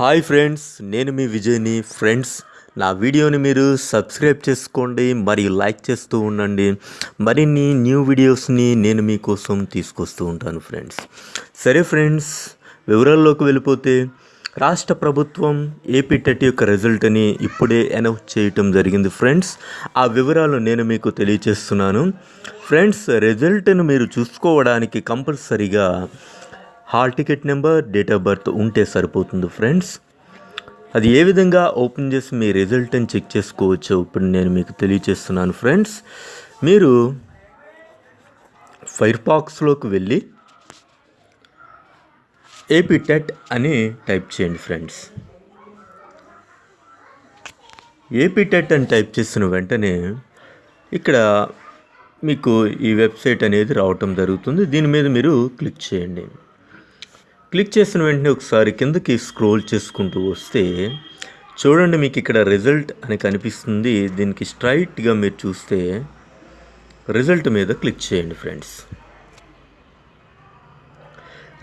Hi friends నేను మీ విజయ్ని. Friends నా వీడియోని మీరు సబ్స్క్రైబ్ చేసుకోండి మరియు లైక్ చేస్తూ ఉండండి. మరిన్ని న్యూ వీడియోస్ని నేను మీకోసం తీసుకొస్తూ ఉంటాను ఫ్రెండ్స్. సరే ఫ్రెండ్స్ వివరాల్లోకి వెళ్ళిపోతే రాష్ట్ర ప్రభుత్వం ఏపీ టెట్ యొక్క రిజల్ట్ని ఇప్పుడే అనౌన్స్ చేయటం జరిగింది ఫ్రెండ్స్. ఆ వివరాలు నేను మీకు తెలియచేస్తున్నాను. ఫ్రెండ్స్ రిజల్ట్ను మీరు చూసుకోవడానికి కంపల్సరీగా hall ticket number date of birth ఉంటే సరిపోతుంది ఫ్రెండ్స్. అది ఏ విధంగా ఓపెన్ చేసి మీ రిజల్ట్ని చెక్ చేసుకోవచ్చో ఇప్పుడు నేను మీకు తెలియచేస్తున్నాను ఫ్రెండ్స్. మీరు ఫైర్ బాక్స్లోకి వెళ్ళి ఏపీ టెట్ అని టైప్ చేయండి ఫ్రెండ్స్. ఏపీ టెట్ అని టైప్ చేసిన వెంటనే ఇక్కడ మీకు ఈ వెబ్సైట్ అనేది రావటం జరుగుతుంది. దీని మీద మీరు క్లిక్ చేయండి. క్లిక్ చేసిన వెంటనే ఒకసారి కిందకి స్క్రోల్ చేసుకుంటూ వస్తే చూడండి మీకు ఇక్కడ రిజల్ట్ అని కనిపిస్తుంది. దీనికి స్ట్రైట్గా మీరు చూస్తే రిజల్ట్ మీద క్లిక్ చేయండి ఫ్రెండ్స్.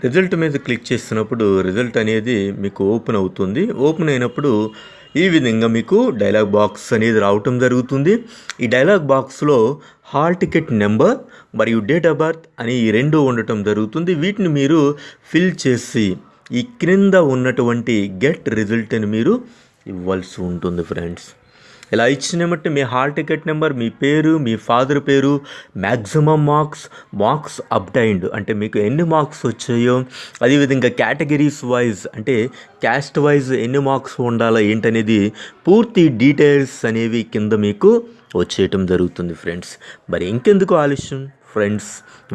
రిజల్ట్ మీద క్లిక్ చేసినప్పుడు రిజల్ట్ అనేది మీకు ఓపెన్ అవుతుంది. ఓపెన్ అయినప్పుడు ఈ విధంగా మీకు డైలాగ్ బాక్స్ అనేది రావటం జరుగుతుంది. ఈ డైలాగ్ బాక్స్లో హాల్ టికెట్ నెంబర్ మరియు డేట్ ఆఫ్ బర్త్ అని ఈ రెండు ఉండటం జరుగుతుంది. వీటిని మీరు ఫిల్ చేసి ఈ క్రింద ఉన్నటువంటి గెట్ రిజల్ట్ అని మీరు ఇవ్వాల్సి ఉంటుంది ఫ్రెండ్స్. ఇలా ఇచ్చిన బట్టి మీ హాల్ టికెట్ నెంబర్ మీ పేరు మీ ఫాదర్ పేరు మ్యాక్సిమం మార్క్స్ మార్క్స్ అప్టైన్డ్ అంటే మీకు ఎన్ని మార్క్స్ వచ్చాయో అదేవిధంగా కేటగిరీస్ వైజ్ అంటే క్యాస్ట్ వైజ్ ఎన్ని మార్క్స్ ఉండాలో ఏంటనేది పూర్తి డీటెయిల్స్ అనేవి కింద మీకు వచ్చేయటం జరుగుతుంది ఫ్రెండ్స్ మరి ఇంకెందుకు ఆలస్యం? ఫ్రెండ్స్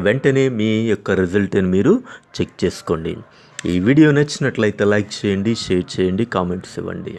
వెంటనే మీ యొక్క రిజల్ట్ని మీరు చెక్ చేసుకోండి. ఈ వీడియో నచ్చినట్లయితే లైక్ చేయండి షేర్ చేయండి కామెంట్స్ ఇవ్వండి.